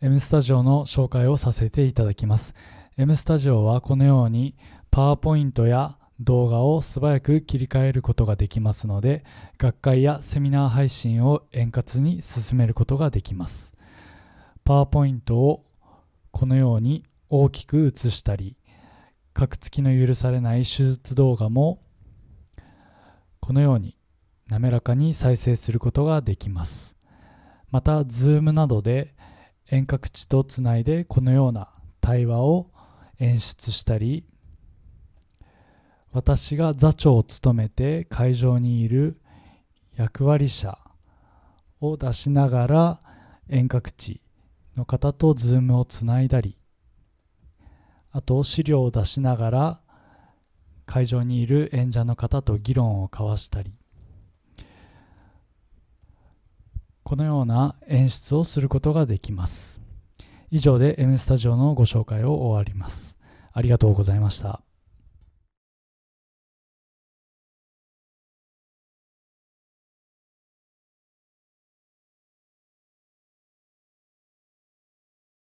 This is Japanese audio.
M スタジオの紹介をさせていただきます。M スタジオはこのようにパワーポイントや動画を素早く切り替えることができますので、学会やセミナー配信を円滑に進めることができます。パワーポイントをこのように大きく映したり、カクつきの許されない手術動画もこのように滑らかに再生することができます。また、Zoom などで遠隔地とつないでこのような対話を演出したり私が座長を務めて会場にいる役割者を出しながら遠隔地の方とズームをつないだりあと資料を出しながら会場にいる演者の方と議論を交わしたりこのような演出をすることができます。以上で M スタジオのご紹介を終わります。ありがとうございました。